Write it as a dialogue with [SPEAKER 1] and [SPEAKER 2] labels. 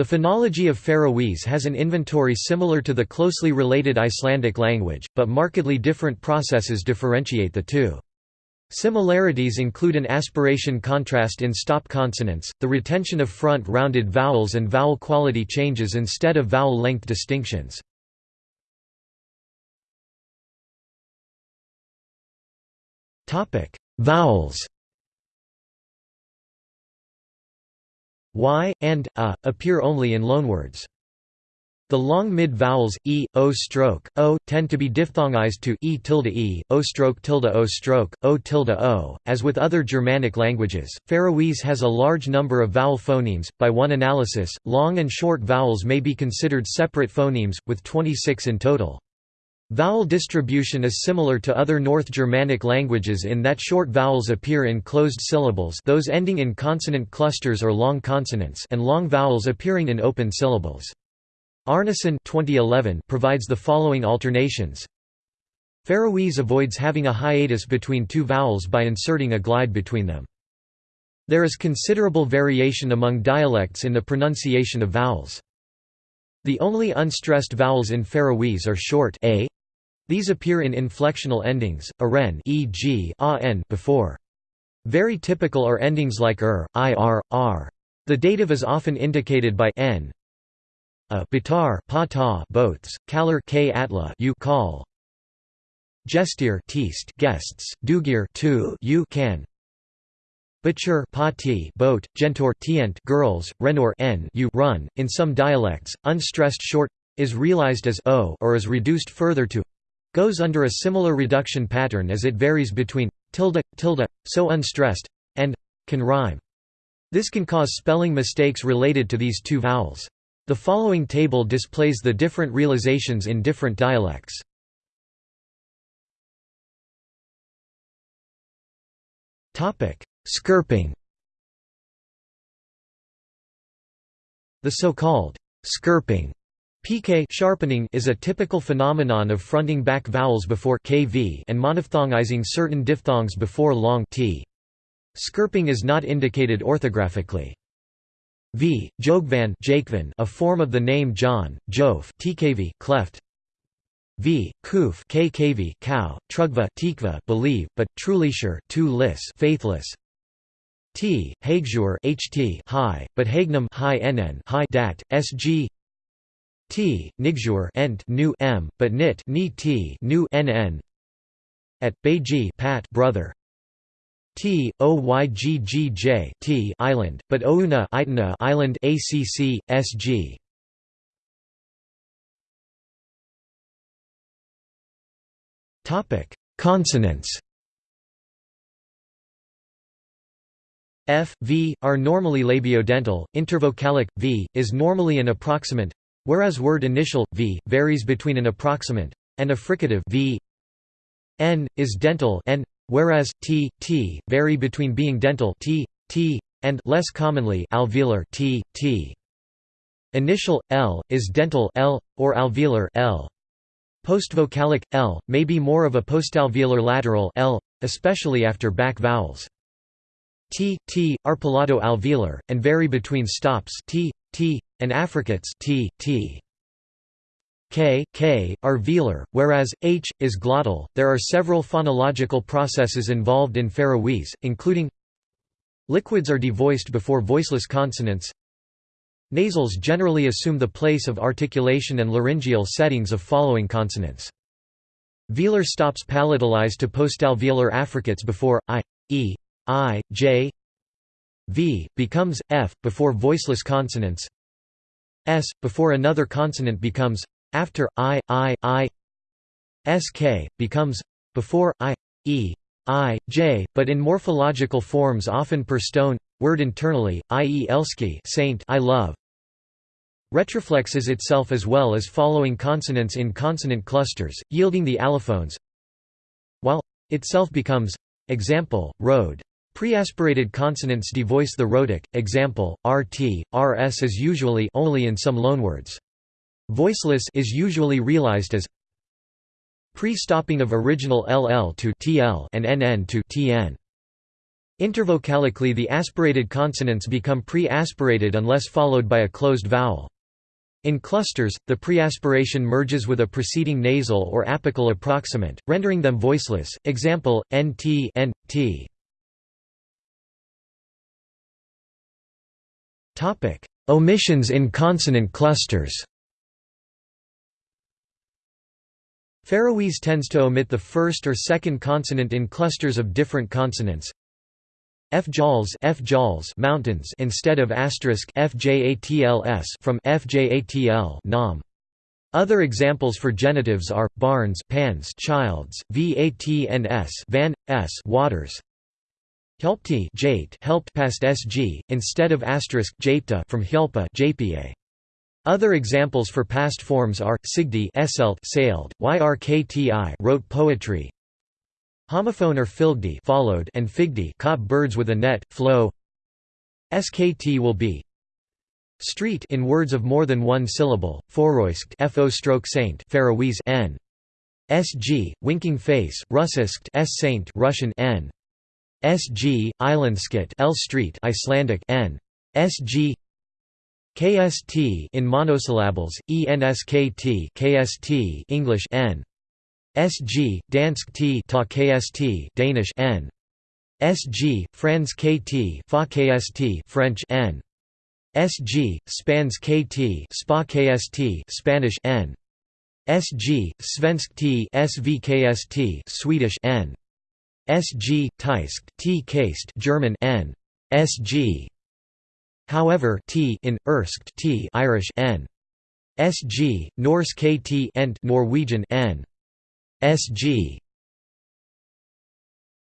[SPEAKER 1] The phonology of Faroese has an inventory similar to the closely related Icelandic language, but markedly different processes differentiate the two. Similarities include an aspiration contrast in stop consonants, the retention of front-rounded vowels and vowel quality changes instead of vowel length distinctions. Vowels y, and, a, appear only in loanwords. The long mid-vowels, e, o stroke, o, tend to be diphthongized to e tilde e, o stroke tilde o stroke, o tilde o. As with other Germanic languages, Faroese has a large number of vowel phonemes. By one analysis, long and short vowels may be considered separate phonemes, with 26 in total. Vowel distribution is similar to other North Germanic languages in that short vowels appear in closed syllables those ending in consonant clusters or long consonants and long vowels appearing in open syllables. Árnason 2011 provides the following alternations. Faroese avoids having a hiatus between two vowels by inserting a glide between them. There is considerable variation among dialects in the pronunciation of vowels. The only unstressed vowels in Faroese are short a, these appear in inflectional endings, aren e.g. a before. Very typical are endings like er, ir, r. The dative is often indicated by n. A bitar pa ta boats, kalar k atla you call. Gestir teast guests, dugir tu you can. Butcher pa ti boat, gentor tient girls, renor n you run. In some dialects, unstressed short is realized as o or is reduced further to goes under a similar reduction pattern as it varies between tilde, tilde, so unstressed, and can rhyme. This can cause spelling mistakes related to these two vowels. The following table displays the different realizations in different dialects. Skerping The so-called skerping PK sharpening is a typical phenomenon of fronting back vowels before kv and monophthongizing certain diphthongs before long t. Skerping is not indicated orthographically. V. Jogvan a form of the name John, Jof tkv cleft. V. Kuf kkv cow, Trugva tikva believe, but trulisher tu lis faithless. T. Hagjur ht high, but Hagnum high nn high dat, sg T, Nigjur ent nu m, but nit ni t nu nn. At Beiji Pat brother. T O Y G G J T island, but Ouna Itana island ACC SG. Topic: Consonants. F, V, are normally labiodental, intervocalic, V, is normally an approximant Whereas word initial, v, varies between an approximant, and a fricative v, n, is dental n, whereas t, t, vary between being dental t, t, and less commonly alveolar t, t. Initial, l, is dental l, or alveolar l. Postvocalic, l, may be more of a postalveolar lateral l, especially after back vowels. T, t, are palato-alveolar, and vary between stops t, t, and affricates t, t. K, K, are velar, whereas H, is glottal. There are several phonological processes involved in Faroese, including Liquids are devoiced before voiceless consonants Nasals generally assume the place of articulation and laryngeal settings of following consonants. Velar stops palatalized to postalveolar affricates before I, E, I, J, V, becomes, F, before voiceless consonants S, before another consonant becomes, after, I, I, I SK, becomes, before, I, E, I, J, but in morphological forms often per stone, word internally, i.e. elski saint I love. Retroflexes itself as well as following consonants in consonant clusters, yielding the allophones while itself becomes example, road. Preaspirated consonants devoice the rhotic, example, rt, rs is usually only in some loanwords. Voiceless is usually realized as pre-stopping of original ll to tl and nn to tn. Intervocalically the aspirated consonants become pre-aspirated unless followed by a closed vowel. In clusters, the preaspiration merges with a preceding nasal or apical approximant, rendering them voiceless. Example: nt, nt. Topic: Omissions in consonant clusters. Faroese tends to omit the first or second consonant in clusters of different consonants. Fjals, Fjals mountains instead of asterisk fjatls from fjatl nam. Other examples for genitives are barns, pans, childs, vatns, van, s, waters. Helpti helped past sg instead of asterisk japta from helpa jpa. Other examples for past forms are sigdi eselt sailed, yrkti wrote poetry, Homophone or filgdi followed and figdi caught birds with a net, flow SKT will be Street in words of more than one syllable, foroiskt fo stroke saint Faroese n. SG, winking face, russiskt s saint Russian n. SG, islandskit L street Icelandic n. SG KST in monosyllables, ENSKT KST English n. SG, Dansk T ta KST Danish N. SG, Franz KT fa KST French N. SG, Spans KT Spa KST Spanish N. SG, Svensk T SVKST Swedish N. SG, Tysk T Kaste German N. SG. However, T in Erskt T Irish N. SG, Norse KT Ent Norwegian N. SG